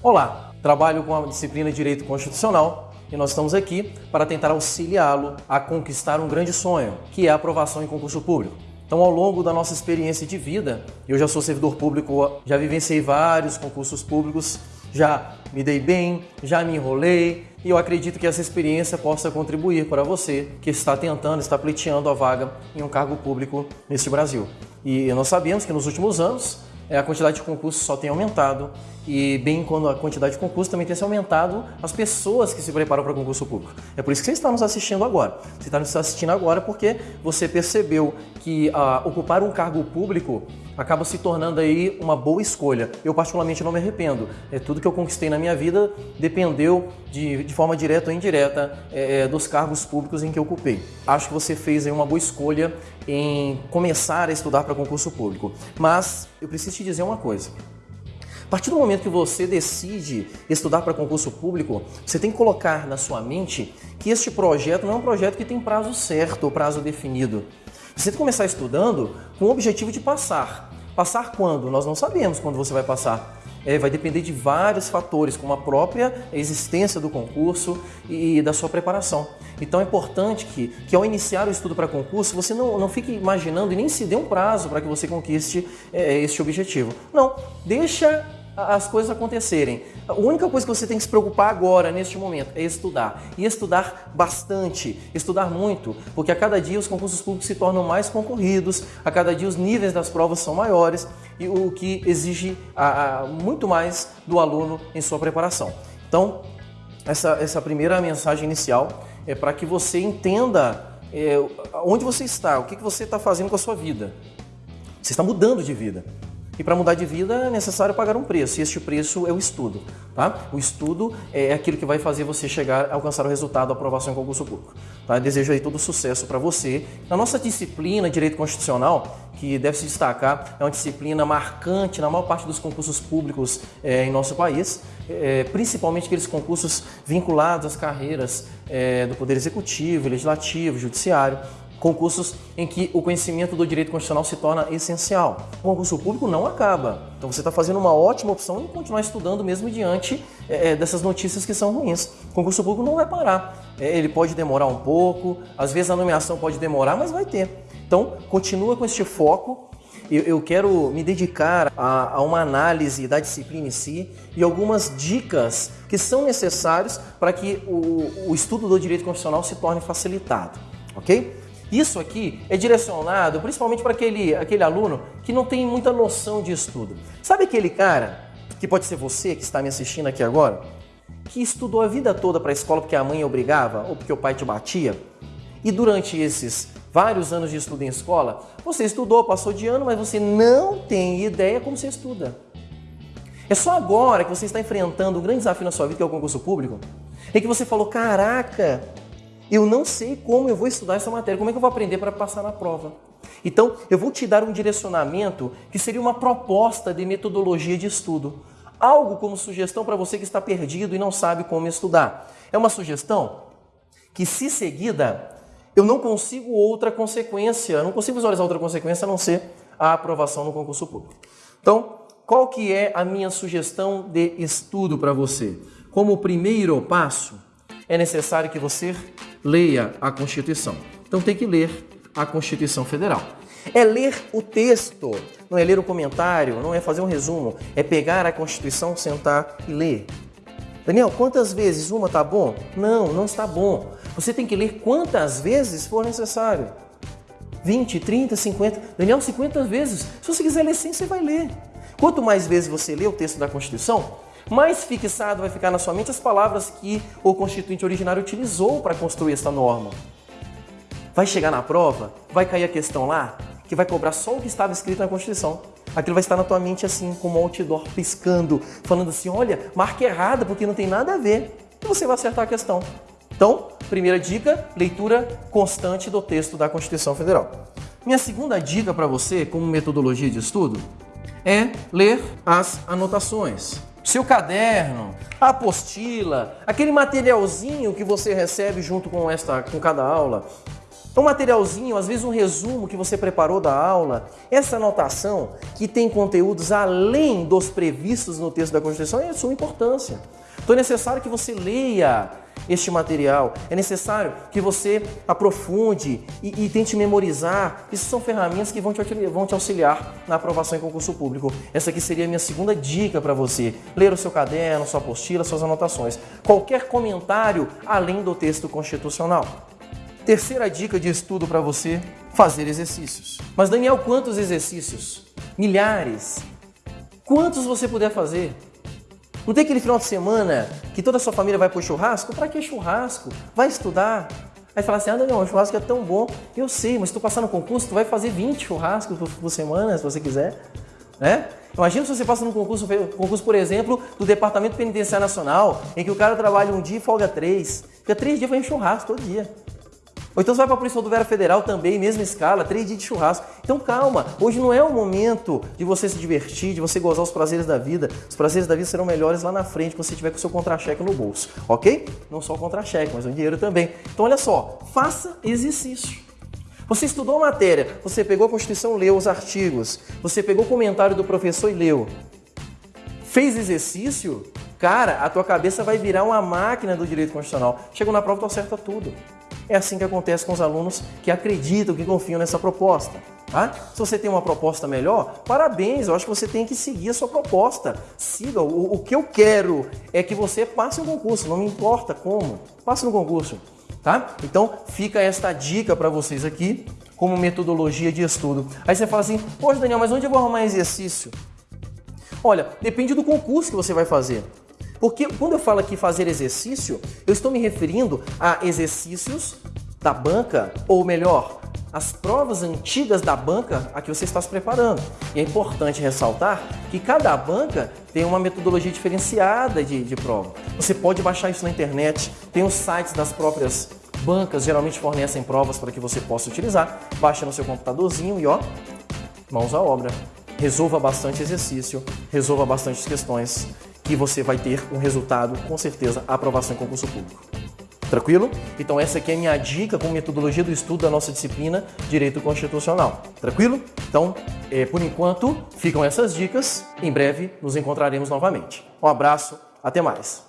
Olá, trabalho com a disciplina de Direito Constitucional e nós estamos aqui para tentar auxiliá-lo a conquistar um grande sonho, que é a aprovação em concurso público. Então, ao longo da nossa experiência de vida, eu já sou servidor público, já vivenciei vários concursos públicos, já me dei bem, já me enrolei e eu acredito que essa experiência possa contribuir para você que está tentando, está pleiteando a vaga em um cargo público neste Brasil. E nós sabemos que nos últimos anos é, a quantidade de concursos só tem aumentado e bem quando a quantidade de concursos também tem se aumentado as pessoas que se preparam para concurso público. É por isso que você está nos assistindo agora. Você está nos assistindo agora porque você percebeu que ah, ocupar um cargo público acaba se tornando aí uma boa escolha. Eu particularmente não me arrependo. É, tudo que eu conquistei na minha vida dependeu de, de forma direta ou indireta é, é dos cargos públicos em que eu ocupei. Acho que você fez aí uma boa escolha em começar a estudar para concurso público. Mas eu preciso te dizer uma coisa. A partir do momento que você decide estudar para concurso público, você tem que colocar na sua mente que este projeto não é um projeto que tem prazo certo ou prazo definido. Você tem que começar estudando com o objetivo de passar. Passar quando? Nós não sabemos quando você vai passar. É, vai depender de vários fatores, como a própria existência do concurso e da sua preparação. Então é importante que, que ao iniciar o estudo para concurso, você não, não fique imaginando e nem se dê um prazo para que você conquiste é, este objetivo. Não, deixa as coisas acontecerem. A única coisa que você tem que se preocupar agora, neste momento, é estudar. E estudar bastante, estudar muito, porque a cada dia os concursos públicos se tornam mais concorridos, a cada dia os níveis das provas são maiores, e o que exige a, a, muito mais do aluno em sua preparação. Então, essa, essa primeira mensagem inicial é para que você entenda é, onde você está, o que, que você está fazendo com a sua vida. Você está mudando de vida. E para mudar de vida é necessário pagar um preço, e este preço é o estudo. Tá? O estudo é aquilo que vai fazer você chegar a alcançar o resultado da aprovação em concurso público. Tá? Desejo aí todo sucesso para você. Na nossa disciplina Direito Constitucional, que deve se destacar, é uma disciplina marcante na maior parte dos concursos públicos é, em nosso país, é, principalmente aqueles concursos vinculados às carreiras é, do Poder Executivo, Legislativo, Judiciário concursos em que o conhecimento do direito constitucional se torna essencial. O concurso público não acaba. Então você está fazendo uma ótima opção em continuar estudando mesmo diante é, é, dessas notícias que são ruins. O concurso público não vai parar. É, ele pode demorar um pouco, às vezes a nomeação pode demorar, mas vai ter. Então continua com este foco. Eu, eu quero me dedicar a, a uma análise da disciplina em si e algumas dicas que são necessárias para que o, o estudo do direito constitucional se torne facilitado. Ok? Isso aqui é direcionado principalmente para aquele, aquele aluno que não tem muita noção de estudo. Sabe aquele cara, que pode ser você que está me assistindo aqui agora, que estudou a vida toda para a escola porque a mãe obrigava ou porque o pai te batia? E durante esses vários anos de estudo em escola, você estudou, passou de ano, mas você não tem ideia como você estuda. É só agora que você está enfrentando um grande desafio na sua vida, que é o concurso público, em que você falou: caraca, eu não sei como eu vou estudar essa matéria, como é que eu vou aprender para passar na prova. Então, eu vou te dar um direcionamento que seria uma proposta de metodologia de estudo. Algo como sugestão para você que está perdido e não sabe como estudar. É uma sugestão que, se seguida, eu não consigo outra consequência, não consigo visualizar outra consequência a não ser a aprovação no concurso público. Então, qual que é a minha sugestão de estudo para você? Como primeiro passo, é necessário que você leia a Constituição. Então tem que ler a Constituição Federal. É ler o texto, não é ler o comentário, não é fazer um resumo, é pegar a Constituição, sentar e ler. Daniel, quantas vezes uma está bom? Não, não está bom. Você tem que ler quantas vezes for necessário. 20, 30, 50. Daniel, 50 vezes. Se você quiser ler 100, você vai ler. Quanto mais vezes você lê o texto da Constituição, mais fixado vai ficar na sua mente as palavras que o constituinte originário utilizou para construir esta norma. Vai chegar na prova, vai cair a questão lá, que vai cobrar só o que estava escrito na Constituição. Aquilo vai estar na tua mente assim, como um outdoor piscando, falando assim: olha, marca errada porque não tem nada a ver. E você vai acertar a questão. Então, primeira dica: leitura constante do texto da Constituição Federal. Minha segunda dica para você, como metodologia de estudo, é ler as anotações seu caderno, a apostila, aquele materialzinho que você recebe junto com esta com cada aula. um materialzinho, às vezes um resumo que você preparou da aula, essa anotação que tem conteúdos além dos previstos no texto da Constituição é de suma importância. Então é necessário que você leia este material, é necessário que você aprofunde e, e tente memorizar. Isso são ferramentas que vão te, vão te auxiliar na aprovação em concurso público. Essa aqui seria a minha segunda dica para você. Ler o seu caderno, sua apostila, suas anotações. Qualquer comentário além do texto constitucional. Terceira dica de estudo para você: fazer exercícios. Mas, Daniel, quantos exercícios? Milhares. Quantos você puder fazer? Não tem aquele final de semana que toda a sua família vai pro churrasco? Para que churrasco? Vai estudar. Aí fala assim, ah, Daniel, o churrasco é tão bom. Eu sei, mas se tu passar no concurso, tu vai fazer 20 churrascos por semana, se você quiser. Né? Imagina se você passa num concurso, concurso, por exemplo, do Departamento Penitenciário Nacional, em que o cara trabalha um dia e folga três. Fica três dias fazendo churrasco todo dia. Ou então você vai para a Polícia Rodoviária Federal também, mesma escala, três dias de churrasco. Então calma, hoje não é o momento de você se divertir, de você gozar os prazeres da vida. Os prazeres da vida serão melhores lá na frente, quando você tiver com o seu contra-cheque no bolso, ok? Não só o contra-cheque, mas o dinheiro também. Então olha só, faça exercício. Você estudou a matéria, você pegou a Constituição, leu os artigos, você pegou o comentário do professor e leu. Fez exercício? Cara, a tua cabeça vai virar uma máquina do direito constitucional. Chegou na prova, tu acerta tudo. É assim que acontece com os alunos que acreditam, que confiam nessa proposta. Tá? Se você tem uma proposta melhor, parabéns, eu acho que você tem que seguir a sua proposta. Siga. O, o que eu quero é que você passe no concurso, não me importa como. Passe no concurso. Tá? Então fica esta dica para vocês aqui como metodologia de estudo. Aí você fala assim, poxa Daniel, mas onde eu vou arrumar exercício? Olha, depende do concurso que você vai fazer. Porque quando eu falo aqui fazer exercício, eu estou me referindo a exercícios da banca, ou melhor, as provas antigas da banca a que você está se preparando. E é importante ressaltar que cada banca tem uma metodologia diferenciada de, de prova. Você pode baixar isso na internet, tem os sites das próprias bancas, geralmente fornecem provas para que você possa utilizar. Baixa no seu computadorzinho e ó, mãos à obra. Resolva bastante exercício, resolva bastante questões que você vai ter um resultado, com certeza, aprovação em concurso público. Tranquilo? Então essa aqui é a minha dica com metodologia do estudo da nossa disciplina Direito Constitucional. Tranquilo? Então, é, por enquanto, ficam essas dicas. Em breve nos encontraremos novamente. Um abraço, até mais.